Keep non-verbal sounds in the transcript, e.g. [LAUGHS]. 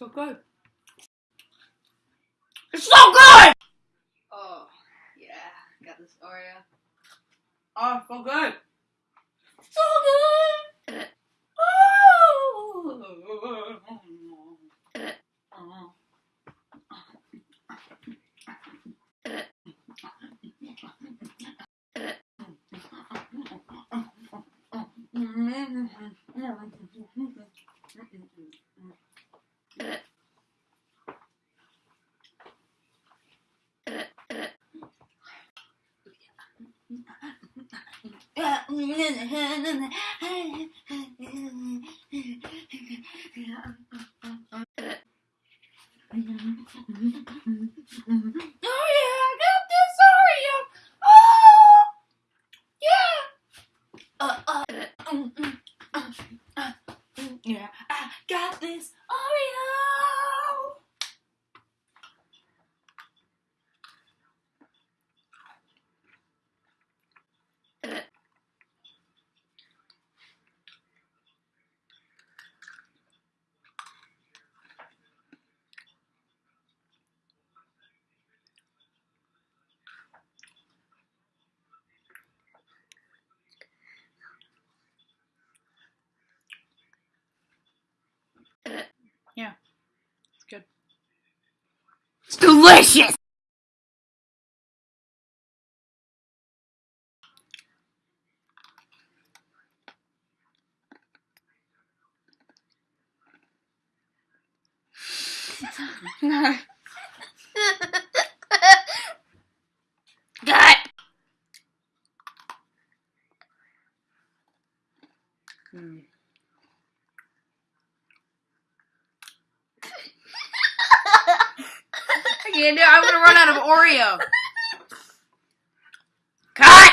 So good. It's so good! Oh, yeah. Got this Oreo. Oh, so good. So good! Oh. [LAUGHS] [LAUGHS] yeah, I got this sorry. Oh Yeah Uh uh got this Oreo. Oh yeah. Uh, uh, mm, mm, uh, uh, mm, yeah, I got this Oreo. Yeah, it's good. It's delicious! Good! Mm. can't do. I'm gonna run out of Oreo. [LAUGHS] Cut.